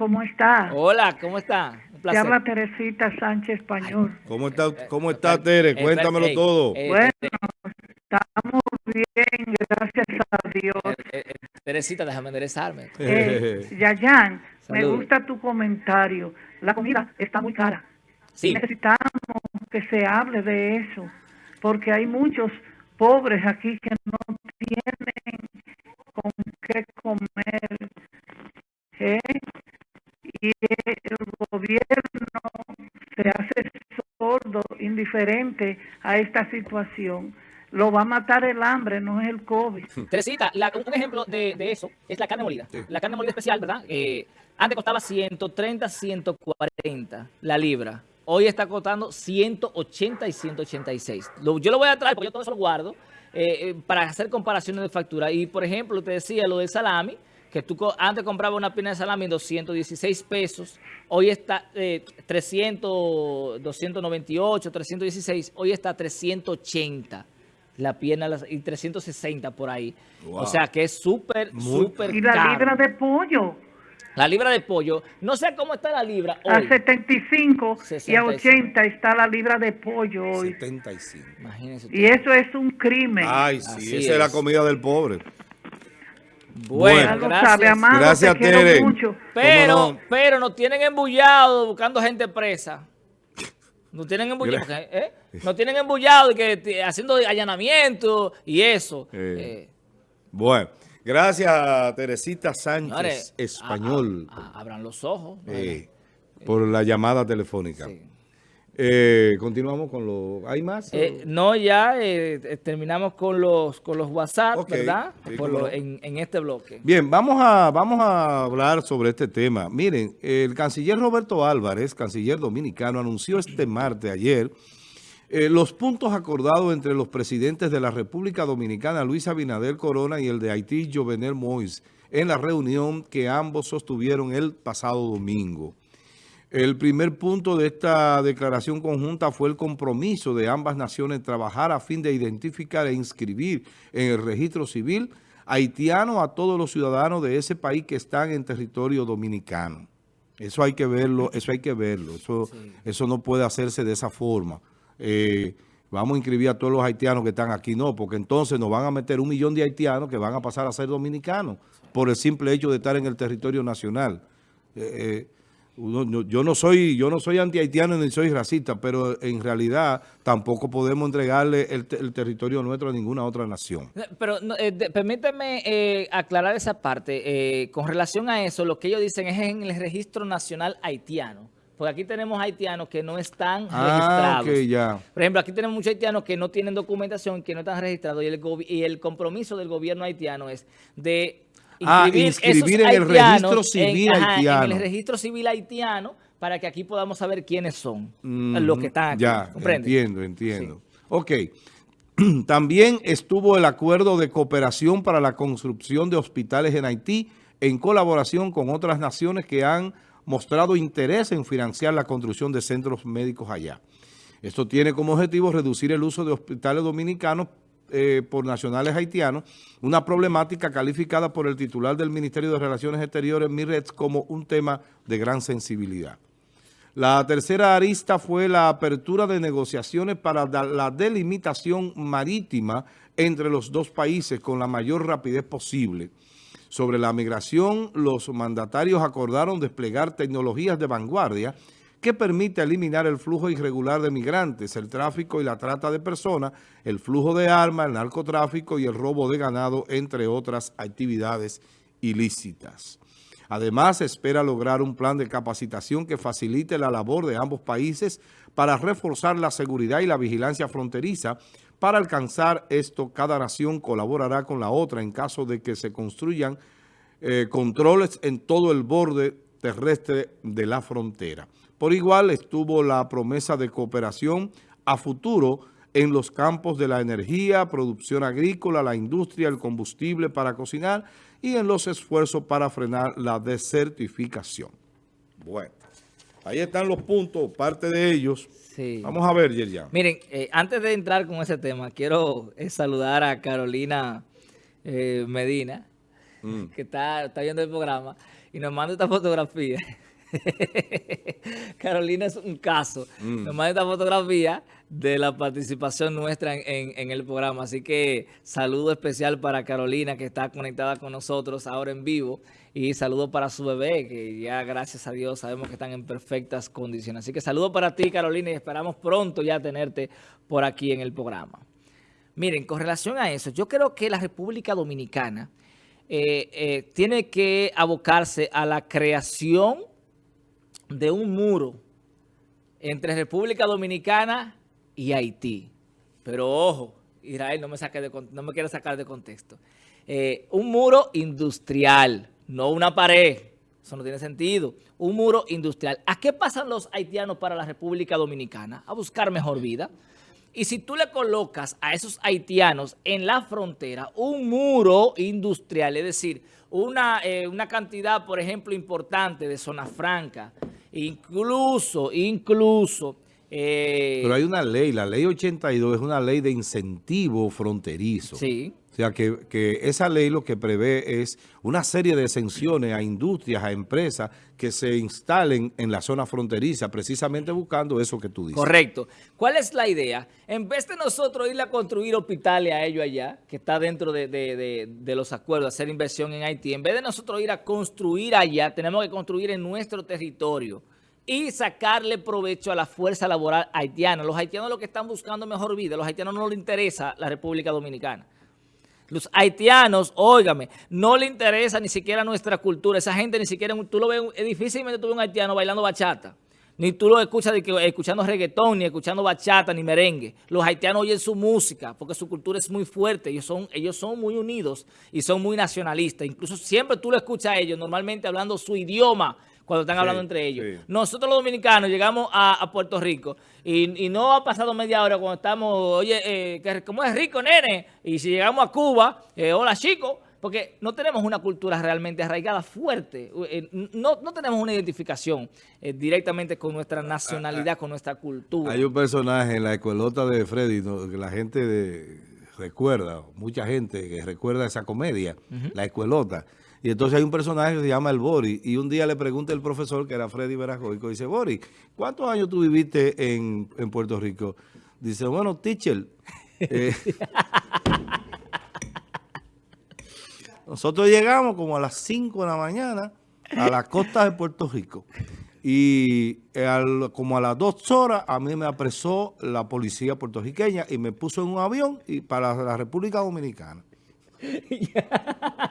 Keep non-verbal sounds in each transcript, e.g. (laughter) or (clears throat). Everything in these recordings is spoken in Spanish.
¿cómo está? Hola, ¿cómo está? Un placer. Te habla Teresita Sánchez Español. ¿Cómo está, cómo está Tere? Cuéntamelo todo. bueno, estamos bien, gracias a Dios. Teresita, déjame enderezarme. Yayan, me gusta tu comentario. La comida está muy cara. Sí. Necesitamos que se hable de eso, porque hay muchos pobres aquí que no tienen con qué comer. A esta situación. Lo va a matar el hambre, no es el COVID. (laughs) Teresita, un ejemplo de, eso es la carne molida. La carne molida especial, ¿verdad? Eh, antes costaba 130, 140 la libra. Hoy está costando 180 y 186. yo lo voy a traer porque yo todo eso lo guardo eh, eh, para hacer comparaciones de factura. Y, por ejemplo, te decía lo del salami, que tú antes comprabas una pina de salami en 216 pesos, hoy está 300, 298, 316, hoy está 380 la pierna y 360 por ahí. O sea que es súper, súper Y la libra de pollo. La libra de pollo, no sé cómo está la libra hoy. A 75 y a 80 está la libra de pollo hoy. 75. Imagínense. Y eso es un crimen. Ay, sí, esa es. la comida del pobre. Bueno, gracias. gracias, Tere. Pero, pero nos tienen embullado buscando gente presa. Nos tienen embullado, ¿eh? Nos tienen embullado y que haciendo allanamiento y eso. Eh. Eh. Bueno. Gracias, Teresita Sánchez, español. abran los ojos. por la llamada telefónica. Eh, continuamos con los... ¿Hay más? Eh, no, ya eh, terminamos con los con los WhatsApp, ¿verdad? en, este bloque. Bien, vamos a, vamos a hablar sobre este tema. Miren, el canciller Roberto Álvarez, canciller dominicano, anunció este martes, ayer, eh, los puntos acordados entre los presidentes de la República Dominicana, Luis Abinader Corona, y el de Haití, Jovenel Moïse, en la reunión que ambos sostuvieron el pasado domingo. El primer punto de esta declaración conjunta fue el compromiso de ambas naciones trabajar a fin de identificar e inscribir en el registro civil haitiano a todos los ciudadanos de ese país que están en territorio dominicano. Eso hay que verlo, eso hay que verlo, eso, eso no puede hacerse de esa forma. Eh, vamos a inscribir a todos los haitianos que están aquí. No, porque entonces nos van a meter un millón de haitianos que van a pasar a ser dominicanos por el simple hecho de estar en el territorio nacional. Eh, eh, yo no soy yo no soy anti-haitiano ni soy racista, pero en realidad tampoco podemos entregarle el, territorio nuestro a ninguna otra nación. Pero permíteme aclarar esa parte. con relación a eso, lo que ellos dicen es en el registro nacional haitiano. Porque aquí tenemos haitianos que no están ah, registrados. ya. Por ejemplo, aquí tenemos muchos haitianos que no tienen documentación, que no están registrados. Y el, y el compromiso del gobierno haitiano es de ah, inscribir, en el registro civil haitiano. en el registro civil haitiano para que aquí podamos saber quiénes son los que están aquí. Ya, entiendo, entiendo. Ok. (clears throat) También estuvo el acuerdo de cooperación para la construcción de hospitales en Haití en colaboración con otras naciones que han mostrado interés en financiar la construcción de centros médicos allá. Esto tiene como objetivo reducir el uso de hospitales dominicanos eh, por nacionales haitianos, una problemática calificada por el titular del Ministerio de Relaciones Exteriores, Mirets, como un tema de gran sensibilidad. La tercera arista fue la apertura de negociaciones para la delimitación marítima entre los dos países con la mayor rapidez posible. Sobre la migración, los mandatarios acordaron desplegar tecnologías de vanguardia que permite eliminar el flujo irregular de migrantes, el tráfico y la trata de personas, el flujo de armas, el narcotráfico y el robo de ganado, entre otras actividades ilícitas. Además, espera lograr un plan de capacitación que facilite la labor de ambos países para reforzar la seguridad y la vigilancia fronteriza. Para alcanzar esto, cada nación colaborará con la otra en caso de que se construyan eh, controles en todo el borde terrestre de la frontera. Por igual estuvo la promesa de cooperación a futuro en los campos de la energía, producción agrícola, la industria, el combustible para cocinar y en los esfuerzos para frenar la desertificación. Bueno, ahí están los puntos, parte de ellos. Vamos a ver, Yerian. Miren, eh, antes de entrar con ese tema, quiero eh, saludar a Carolina eh, Medina, mm. que está, está viendo el programa. Y nos manda esta fotografía. (laughs) Carolina es un caso. Mm. Nos manda esta fotografía de la participación nuestra en, el programa. Así que saludo especial para Carolina que está conectada con nosotros ahora en vivo. Y saludo para su bebé que ya gracias a Dios sabemos que están en perfectas condiciones. Así que saludo para ti Carolina y esperamos pronto ya tenerte por aquí en el programa. Miren, con relación a eso, yo creo que la República Dominicana eh, eh, tiene que abocarse a la creación de un muro entre República Dominicana y Haití. Pero ojo, Israel no me, saque de, no me quiere sacar de contexto. Eh, un muro industrial, no una pared. Eso no tiene sentido. Un muro industrial. ¿A qué pasan los haitianos para la República Dominicana? A buscar mejor vida. Y si tú le colocas a esos haitianos en la frontera un muro industrial, es decir, una, eh, una cantidad, por ejemplo, importante de zona franca, Incluso, incluso... Eh, Pero hay una ley, la ley 82 es una ley de incentivo fronterizo. Sí. Sea, que, esa ley lo que prevé es una serie de exenciones a industrias, a empresas que se instalen en la zona fronteriza, precisamente buscando eso que tú dices. Correcto. ¿Cuál es la idea? En vez de nosotros ir a construir hospitales a ellos allá, que está dentro de, de, de los acuerdos, hacer inversión en Haití, en vez de nosotros ir a construir allá, tenemos que construir en nuestro territorio y sacarle provecho a la fuerza laboral haitiana. Los haitianos lo que están buscando mejor vida, los haitianos no les interesa la República Dominicana. Los haitianos, óigame, no le interesa ni siquiera nuestra cultura. Esa gente ni siquiera, tú lo ves, es difícilmente tú ves un haitiano bailando bachata. Ni tú lo escuchas de que, escuchando reggaetón, ni escuchando bachata, ni merengue. Los haitianos oyen su música porque su cultura es muy fuerte. Ellos son, ellos son muy unidos y son muy nacionalistas. Incluso siempre tú lo escuchas a ellos normalmente hablando su idioma cuando están hablando entre ellos. Nosotros los dominicanos llegamos a, Puerto Rico y, no ha pasado media hora cuando estamos, oye, eh, ¿cómo es rico, nene? Y si llegamos a Cuba, eh, hola, chico. Porque no tenemos una cultura realmente arraigada fuerte, eh, no, tenemos una identificación eh, directamente con nuestra nacionalidad, con nuestra cultura. Hay un personaje en la escuelota de Freddy que la gente recuerda, mucha gente que recuerda esa comedia, la escuelota. Y entonces hay un personaje que se llama el Bori, y un día le pregunta el profesor, que era Freddy Verajoico, dice, Bori, ¿cuántos años tú viviste en, Puerto Rico? Dice, bueno, teacher, (laughs) eh, Nosotros llegamos como a las 5 de la mañana a la costa de Puerto Rico. Y como a las 2 horas a mí me apresó la policía puertorriqueña y me puso en un avión y para la República Dominicana. (laughs)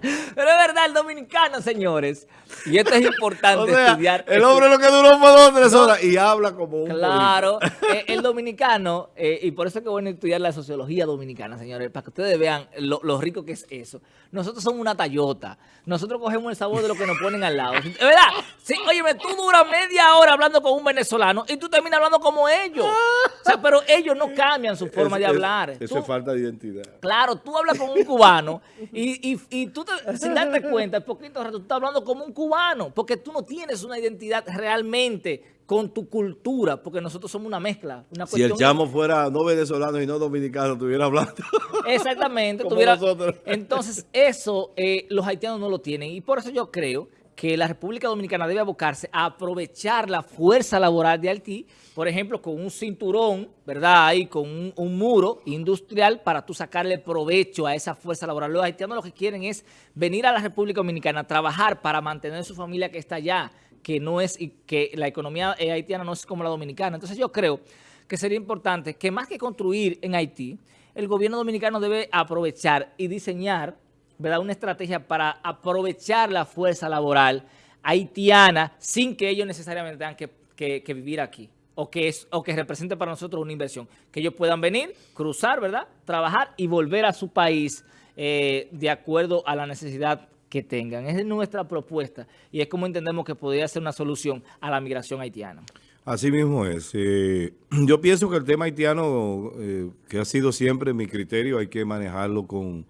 Pero es verdad, el dominicano, señores. Y esto es importante (laughs) estudiar. El hombre lo que duró fue dos o tres horas y habla como un Claro. (laughs) Eh, el dominicano, eh, y por eso es que bueno estudiar la sociología dominicana, señores, para que ustedes vean lo, rico que es eso. Nosotros somos una tallota. Nosotros cogemos el sabor de lo que nos ponen al lado. ¿Es verdad? Sí, óyeme, tú duras media hora hablando con un venezolano y tú terminas hablando como ellos. O sea, pero ellos no cambian su forma de hablar. eso es falta de identidad. Claro, tú hablas con un cubano y, y, y tú (laughs) sin darte cuenta, el poquito rato, tú estás hablando como un cubano, porque tú no tienes una identidad realmente con tu cultura, porque nosotros somos una mezcla. si el chamo fuera no venezolano y no dominicano, estuviera hablando. (laughs) Exactamente. (laughs) tuviera, entonces, eso eh, los haitianos no lo tienen. Y por eso yo creo que la República Dominicana debe abocarse a aprovechar la fuerza laboral de Haití, por ejemplo, con un cinturón, ¿verdad? Ahí con un, muro industrial para tú sacarle provecho a esa fuerza laboral. Los haitianos lo que quieren es venir a la República Dominicana a trabajar para mantener su familia que está allá, que no es que la economía eh, haitiana no es como la dominicana. Entonces yo creo que sería importante que más que construir en Haití, el gobierno dominicano debe aprovechar y diseñar ¿verdad? una estrategia para aprovechar la fuerza laboral haitiana sin que ellos necesariamente tengan que, vivir aquí o que, o que represente para nosotros una inversión. Que ellos puedan venir, cruzar, ¿verdad? Trabajar y volver a su país eh, de acuerdo a la necesidad que tengan. Esa es nuestra propuesta y es como entendemos que podría ser una solución a la migración haitiana. Así mismo es. Eh, (clears throat) yo pienso que el tema haitiano, eh, que ha sido siempre mi criterio, hay que manejarlo con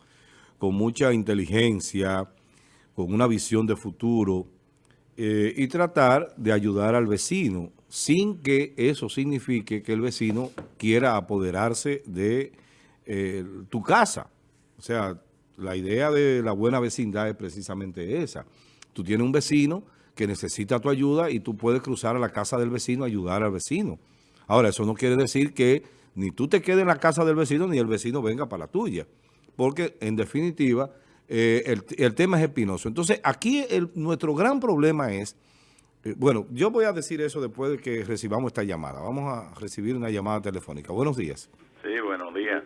con mucha inteligencia, con una visión de futuro eh, y tratar de ayudar al vecino sin que eso signifique que el vecino quiera apoderarse de eh, tu casa. O sea, la idea de la buena vecindad es precisamente esa. Tú tienes un vecino que necesita tu ayuda y tú puedes cruzar a la casa del vecino a ayudar al vecino. Ahora, eso no quiere decir que ni tú te quedes en la casa del vecino ni el vecino venga para la tuya. Porque, en definitiva, eh, el, tema es espinoso. Entonces, aquí nuestro gran problema es, eh, bueno, yo voy a decir eso después de que recibamos esta llamada. Vamos a recibir una llamada telefónica. Buenos días. Sí, buenos días.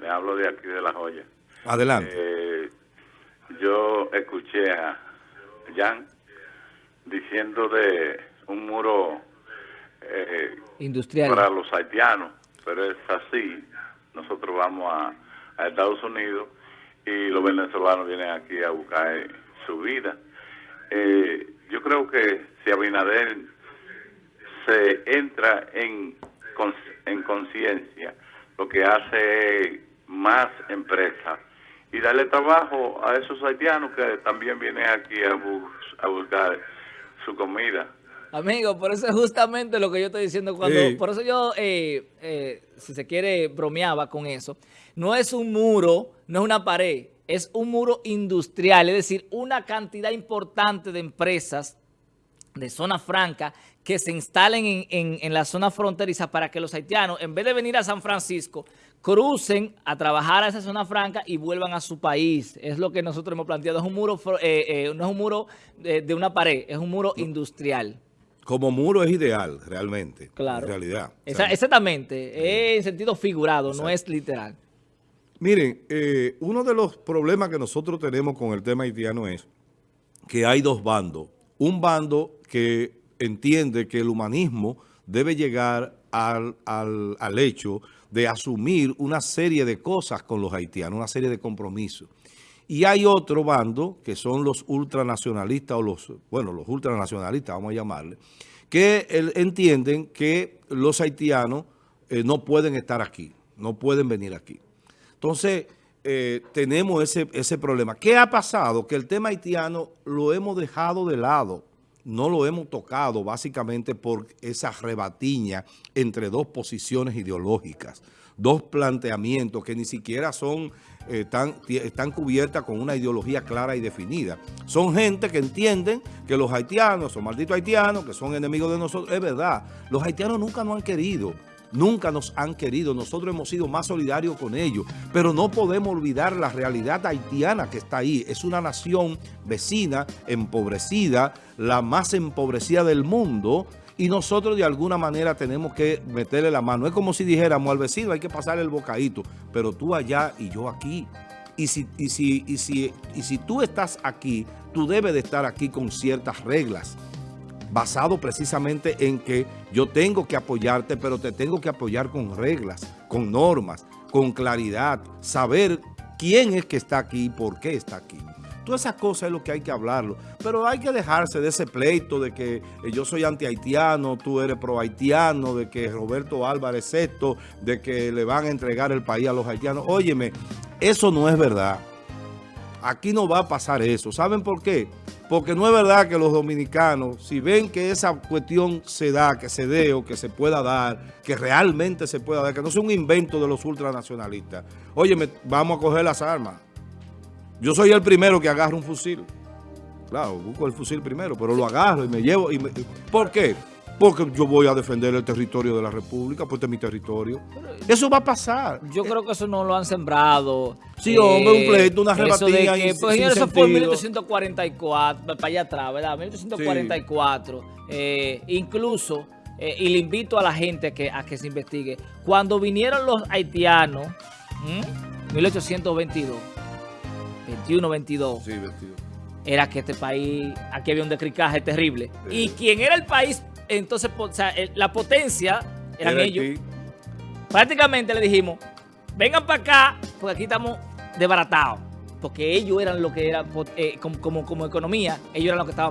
Le hablo de aquí de La Joya. Adelante. Eh, yo escuché a Jan diciendo de un muro industrial para los haitianos, pero es así. Nosotros vamos a, a Estados Unidos y los venezolanos vienen aquí a buscar eh, su vida. Eh, yo creo que si Abinader se entra en, en conciencia, lo que hace es más empresas y darle trabajo a esos haitianos que también vienen aquí a, a buscar su comida. Amigo, por eso es justamente lo que yo estoy diciendo cuando... Por eso yo, eh, si se quiere, bromeaba con eso. No es un muro, no es una pared, es un muro industrial, es decir, una cantidad importante de empresas de zona franca que se instalen en, la zona fronteriza para que los haitianos, en vez de venir a San Francisco, crucen a trabajar a esa zona franca y vuelvan a su país. Es lo que nosotros hemos planteado. Es un muro, eh, eh, no es un muro de, una pared, es un muro industrial. Como muro es ideal, realmente. Claro. En realidad. exactamente. Es en sentido figurado, no es literal. Miren, eh, uno de los problemas que nosotros tenemos con el tema haitiano es que hay dos bandos. Un bando que entiende que el humanismo debe llegar al, al, hecho de asumir una serie de cosas con los haitianos, una serie de compromisos. Y hay otro bando, que son los ultranacionalistas, o los, bueno, los ultranacionalistas, vamos a llamarle, que entienden que los haitianos eh, no pueden estar aquí, no pueden venir aquí. Entonces, eh, tenemos ese, ese problema. ¿Qué ha pasado? Que el tema haitiano lo hemos dejado de lado, no lo hemos tocado básicamente por esa rebatiña entre dos posiciones ideológicas, dos planteamientos que ni siquiera son eh, están cubiertas con una ideología clara y definida. Son gente que entienden que los haitianos son malditos haitianos, que son enemigos de nosotros. Es verdad, los haitianos nunca nos han querido nunca nos han querido. Nosotros hemos sido más solidarios con ellos, pero no podemos olvidar la realidad haitiana que está ahí. Es una nación vecina, empobrecida, la más empobrecida del mundo, y nosotros de alguna manera tenemos que meterle la mano. Es como si dijéramos al vecino hay que pasarle el bocadito, pero tú allá y yo aquí. Y si, y si, y si, y si tú estás aquí, tú debes de estar aquí con ciertas reglas basado precisamente en que yo tengo que apoyarte, pero te tengo que apoyar con reglas, con normas, con claridad, saber quién es que está aquí y por qué está aquí. Todas esas cosas es lo que hay que hablarlo. Pero hay que dejarse de ese pleito de que eh, yo soy anti-haitiano, tú eres pro-haitiano, de que Roberto Álvarez es esto, de que le van a entregar el país a los haitianos. Óyeme, eso no es verdad. Aquí no va a pasar eso. ¿Saben por qué? Porque no es verdad que los dominicanos, si ven que esa cuestión se da, que se dé o que se pueda dar, que realmente se pueda dar, que no es un invento de los ultranacionalistas, oye, vamos a coger las armas. Yo soy el primero que agarro un fusil. Claro, busco el fusil primero, pero lo agarro y me llevo. ¿Por qué? Porque yo voy a defender el territorio de la República, pues este es mi territorio. Eso va a pasar. Yo creo que eso no lo han sembrado. Sí, hombre, un pleito, una rebatida. Que, pues, eso fue en 1844, para allá atrás, ¿verdad? 1844. Eh, incluso, eh, y le invito a la gente a que, a que se investigue, cuando vinieron los haitianos, 1822, 21, 22. Sí, 22 era que este país, aquí había un decricaje terrible. Y quien era el país entonces la potencia eran ellos. Prácticamente le dijimos, vengan para acá, porque aquí estamos desbaratados. Porque ellos eran lo que era, eh, como, como, como economía, ellos eran los que estaban